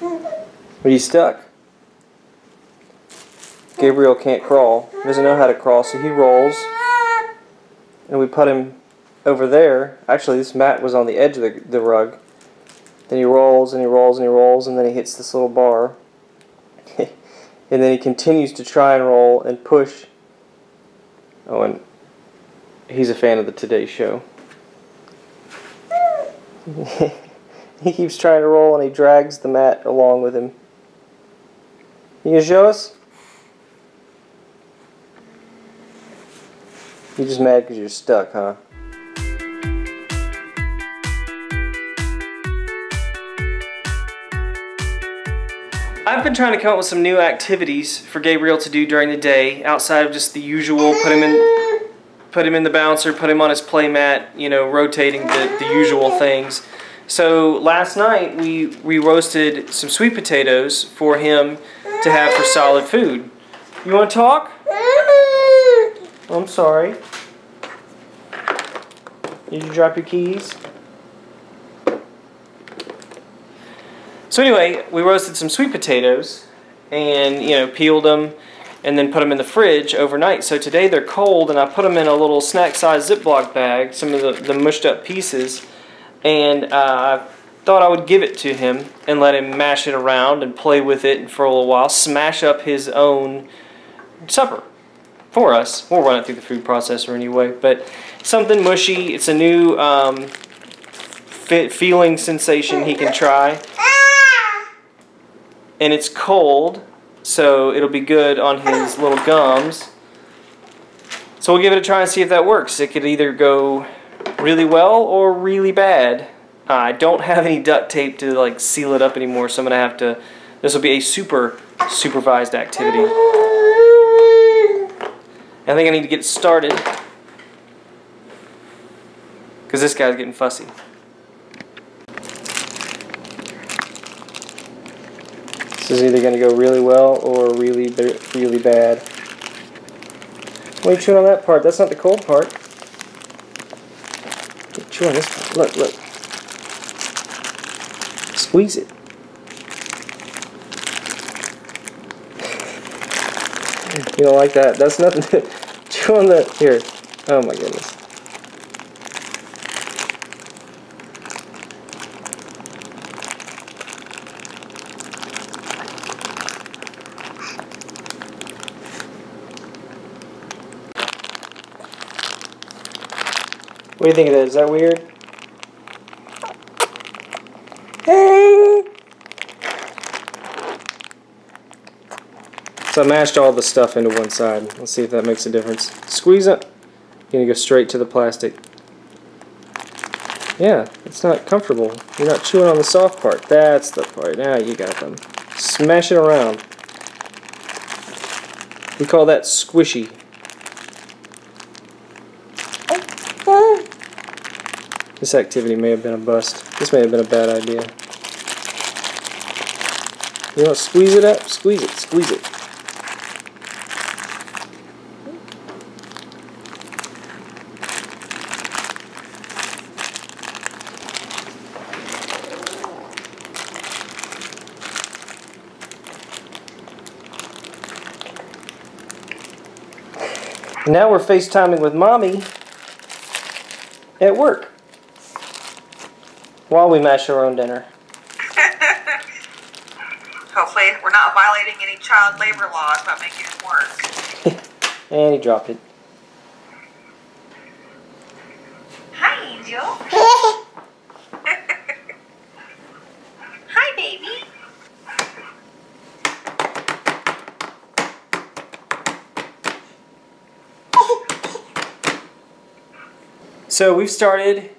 Are you stuck? Gabriel can't crawl. He doesn't know how to crawl, so he rolls. And we put him over there. Actually, this mat was on the edge of the, the rug. Then he rolls and he rolls and he rolls, and then he hits this little bar. and then he continues to try and roll and push. Oh, and he's a fan of the Today Show. he keeps trying to roll and he drags the mat along with him. You gonna show us? You're just mad because you're stuck, huh? I've been trying to come up with some new activities for Gabriel to do during the day outside of just the usual put him in put him in the bouncer, put him on his play mat, you know, rotating the, the usual things. So last night we, we roasted some sweet potatoes for him to have for solid food. You want to talk? I'm sorry. Did you drop your keys? So anyway, we roasted some sweet potatoes and, you know, peeled them and then put them in the fridge overnight. So today they're cold and I put them in a little snack-sized Ziploc bag, some of the, the mushed up pieces, and uh, I thought I would give it to him and let him mash it around and play with it for a little while, smash up his own supper for us. We'll run it through the food processor anyway, but something mushy. It's a new um, feeling sensation he can try. And it's cold, so it'll be good on his little gums. So we'll give it a try and see if that works. It could either go really well or really bad. Uh, I don't have any duct tape to like seal it up anymore, so I'm gonna have to. This will be a super supervised activity. I think I need to get started because this guy's getting fussy. This is either going to go really well or really, really bad. Why are chewing on that part? That's not the cold part. Chew on this. Look, look. Squeeze it. You don't like that? That's nothing. Chew on the. Here. Oh my goodness. What do you think of that? Is that weird? Hey! So I mashed all the stuff into one side. Let's see if that makes a difference. Squeeze it. You're going to go straight to the plastic. Yeah, it's not comfortable. You're not chewing on the soft part. That's the part. Now you got them. Smash it around. We call that squishy. This activity may have been a bust. This may have been a bad idea. You want to squeeze it up? Squeeze it, squeeze it. Now we're FaceTiming with Mommy at work while we mash our own dinner. Hopefully we're not violating any child labor laws by making it work. and he dropped it. Hi, Angel. Hi, baby. So we've started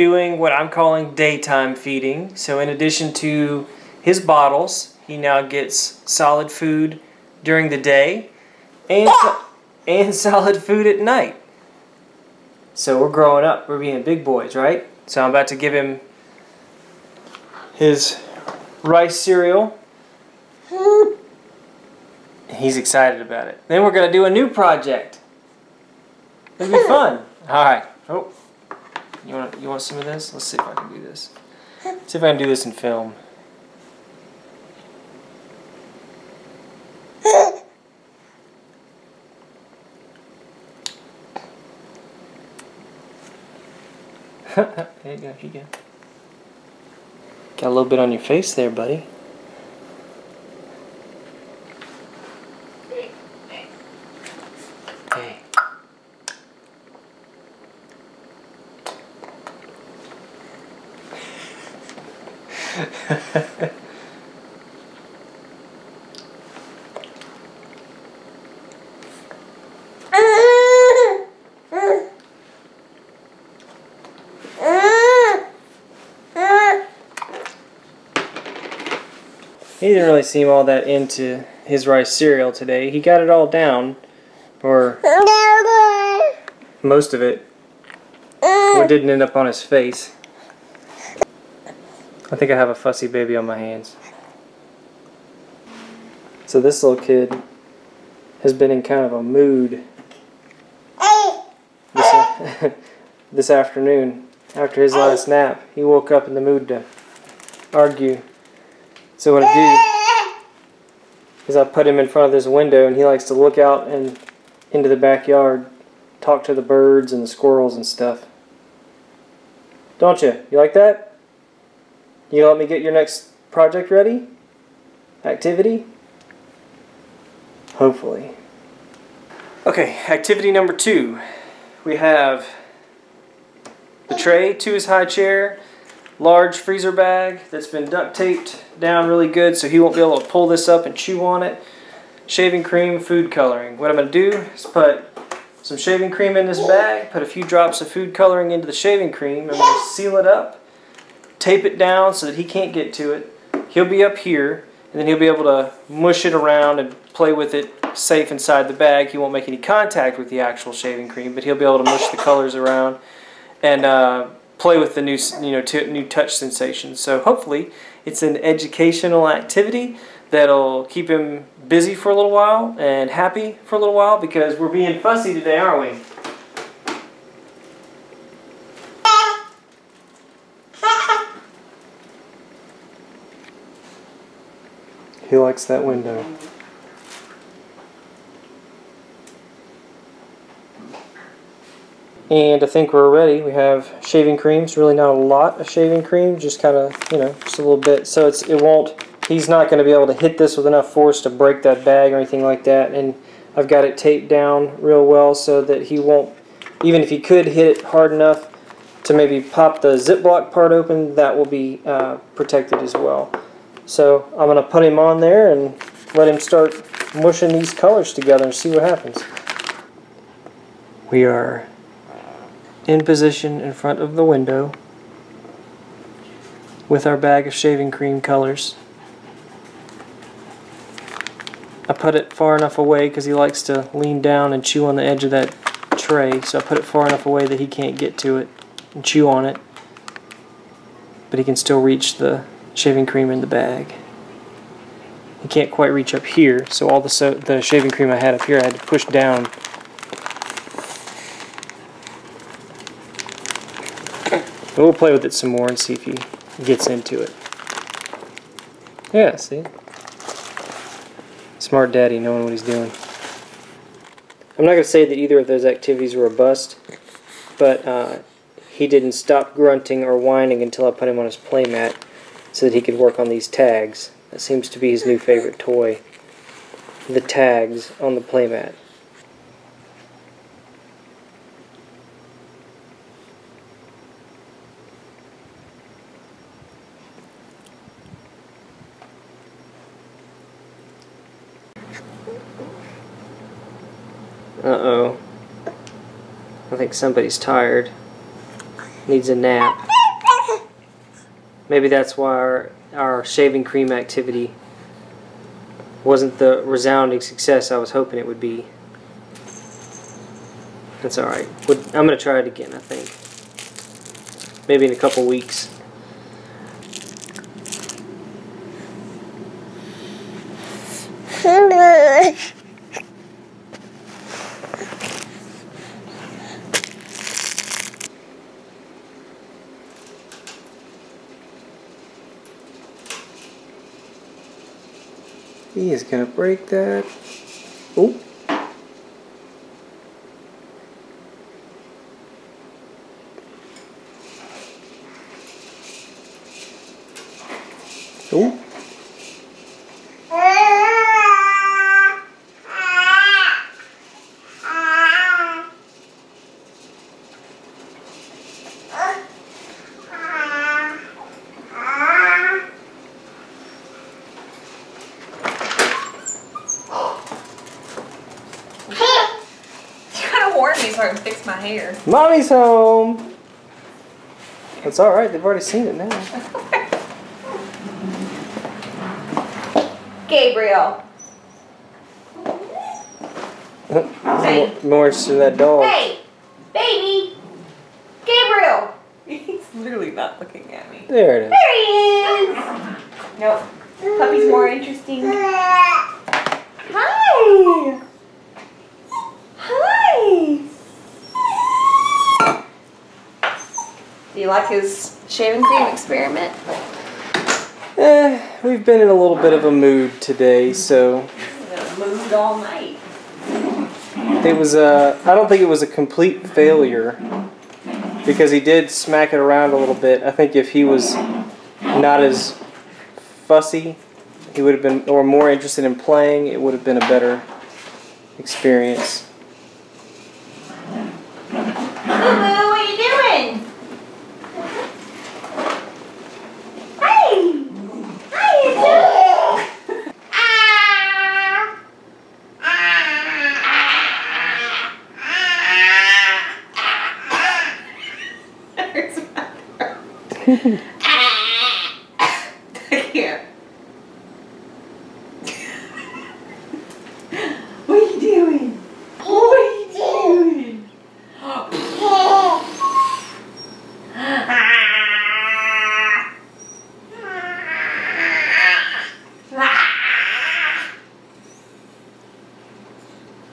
doing what I'm calling daytime feeding. So in addition to his bottles, he now gets solid food during the day and, ah! and solid food at night. So we're growing up, we're being big boys, right? So I'm about to give him his rice cereal. Hmm. He's excited about it. Then we're going to do a new project. It'll be fun. All right. Oh. You want you want some of this? Let's see if I can do this. See if I can do this in film. there you go, you go. Got a little bit on your face there, buddy. He didn't really seem all that into his rice cereal today. He got it all down, or most of it. It didn't end up on his face. I think I have a fussy baby on my hands. So this little kid has been in kind of a mood this, this afternoon after his last nap. He woke up in the mood to argue. So what I do is I put him in front of this window and he likes to look out and into the backyard, talk to the birds and the squirrels and stuff. Don't you? You like that? You let me get your next project ready? Activity? Hopefully. Okay, activity number two. We have the tray to his high chair, large freezer bag that's been duct taped down really good so he won't be able to pull this up and chew on it. Shaving cream, food coloring. What I'm going to do is put some shaving cream in this bag, put a few drops of food coloring into the shaving cream. Going to seal it up, tape it down so that he can't get to it. He'll be up here, and then he'll be able to mush it around and play with it safe inside the bag. He won't make any contact with the actual shaving cream, but he'll be able to mush the colors around and uh, play with the new, you know, new touch sensations. So hopefully, it's an educational activity that'll keep him busy for a little while and happy for a little while because we're being fussy today, aren't we? He likes that window. And I think we're ready. We have shaving cream. It's really not a lot of shaving cream, just kind of, you know, just a little bit. So it's it won't, he's not going to be able to hit this with enough force to break that bag or anything like that. And I've got it taped down real well so that he won't, even if he could hit it hard enough to maybe pop the Ziploc part open, that will be uh, protected as well. So I'm going to put him on there and let him start mushing these colors together and see what happens. We are in position in front of the window with our bag of shaving cream colors. I put it far enough away because he likes to lean down and chew on the edge of that tray, so I put it far enough away that he can't get to it and chew on it, but he can still reach the shaving cream in the bag. He can't quite reach up here, so all the, so the shaving cream I had up here I had to push down And we'll play with it some more and see if he gets into it. Yeah, see? Smart daddy knowing what he's doing. I'm not going to say that either of those activities were a bust, but uh, he didn't stop grunting or whining until I put him on his playmat so that he could work on these tags. That seems to be his new favorite toy. The tags on the playmat. Uh-oh. I think somebody's tired. Needs a nap. Maybe that's why our, our shaving cream activity wasn't the resounding success I was hoping it would be. That's alright. I'm going to try it again, I think. Maybe in a couple weeks. He's is going to break that. Oh. Oh. So I can fix my hair. Mommy's home. It's all right. They've already seen it now. Gabriel. Hey. More interested in that dog. Hey, baby. Gabriel. He's literally not looking at me. There it is. There he is. Nope. Puppy's more interesting. Hi. Hi. Do you like his shaving cream experiment? Eh, we've been in a little bit of a mood today, so move all night. it was a. I don't think it was a complete failure because he did smack it around a little bit. I think if he was not as fussy, he would have been, or more interested in playing, it would have been a better experience. Boo boo, what are you doing? Hey! How you doing? Hurts my throat. I can't. What are you doing? What are you doing?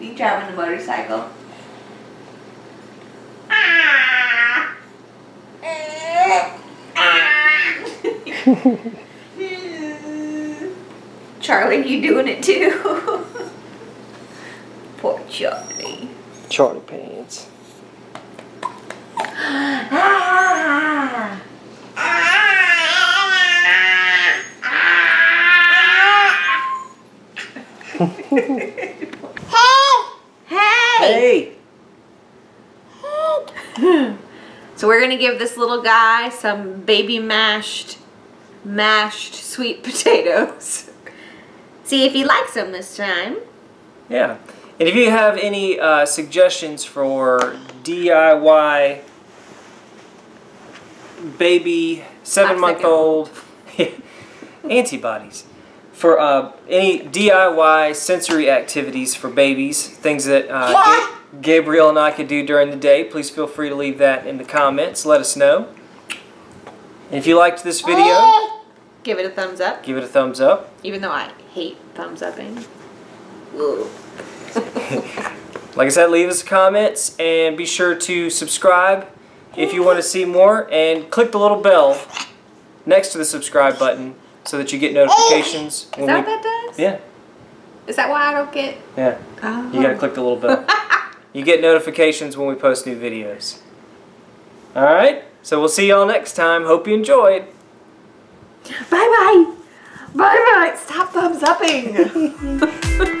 You driving the motorcycle? Charlie, you doing it too? Poor Charlie. Charlie pants. Ah. Hey! Hey! So we're gonna give this little guy some baby mashed, mashed sweet potatoes. See if he likes them this time. Yeah. And if you have any uh, suggestions for DIY baby seven month old antibodies for uh, any DIY sensory activities for babies, things that uh, Ga- Gabriel and I could do during the day, please feel free to leave that in the comments. Let us know. And if you liked this video, Give it a thumbs up, give it a thumbs up. even though I hate thumbs upping. Like I said, leave us comments and be sure to subscribe if you want to see more and click the little bell next to the subscribe button so that you get notifications. Oh, is that what that does? Yeah, Is that why I don't get? yeah. Oh. You gotta oh. click the little bell. you get notifications when we post new videos. Alright, so we'll see y'all next time. Hope you enjoyed. Bye bye. Bye bye. Stop thumbs upping.